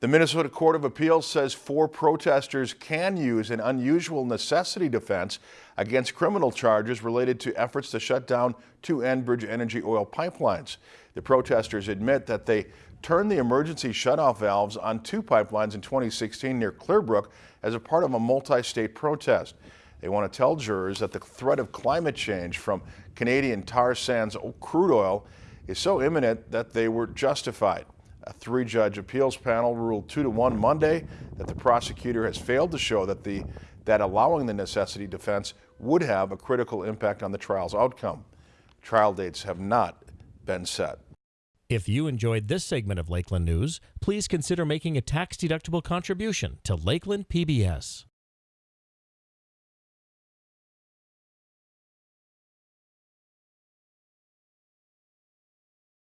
The Minnesota Court of Appeals says four protesters can use an unusual necessity defense against criminal charges related to efforts to shut down two Enbridge Energy oil pipelines. The protesters admit that they turned the emergency shutoff valves on two pipelines in 2016 near Clearbrook as a part of a multi-state protest. They want to tell jurors that the threat of climate change from Canadian tar sands crude oil is so imminent that they were justified. A three-judge appeals panel ruled two to one Monday that the prosecutor has failed to show that the that allowing the necessity defense would have a critical impact on the trial's outcome. Trial dates have not been set. If you enjoyed this segment of Lakeland News, please consider making a tax-deductible contribution to Lakeland PBS.